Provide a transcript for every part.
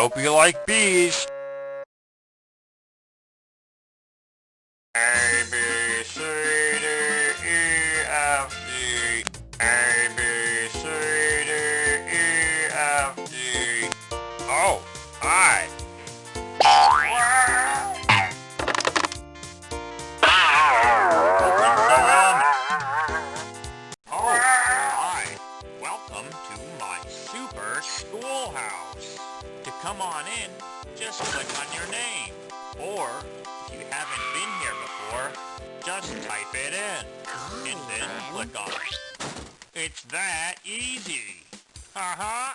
hope you like bees. A, B, C, D, E, F, G. A, B, C, D, E, F, G. Oh, hi. Oh, hi. Welcome schoolhouse. To come on in, just click on your name. Or, if you haven't been here before, just type it in. And then click on it. It's that easy. Haha.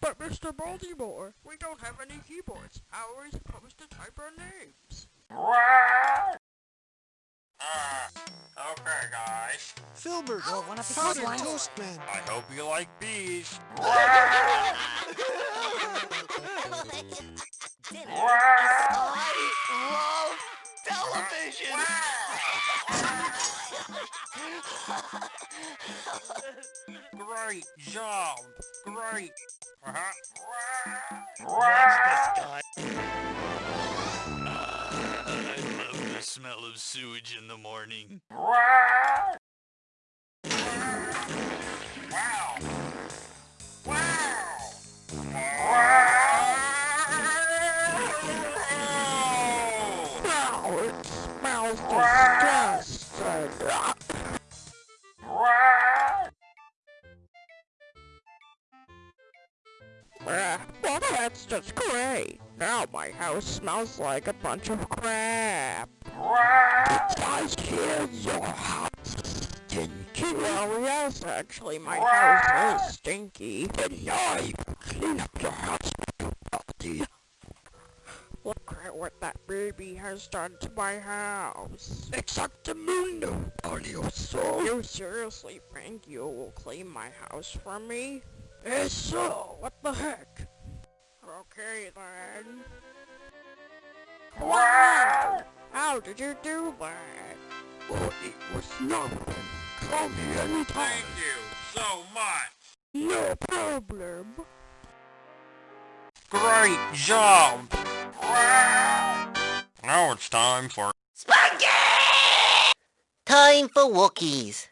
But Mr. Baltimore, we don't have any keyboards. How are we supposed to type our names? Filbert, Oh, one of the powdered headlines. toast man. I hope you like bees. Dinner I love television. Great job. Great. Uh-huh. Watch this guy. I love the smell of sewage in the morning. Wow. Wow, it smells disgusting. Ah, well, that's just great. Now my house smells like a bunch of crap. I hear your house stinky. Well, yes, actually, my house is stinky. You can clean up your house at what that baby has done to my house. Exactamundo, Arioso. You soul? You seriously think you will clean my house for me? Eso, what the heck? Okay then. Wow! How did you do that? Well, it was nothing. Call me anytime. Thank you so much. No problem. Great job. Time for Time for Wookiees.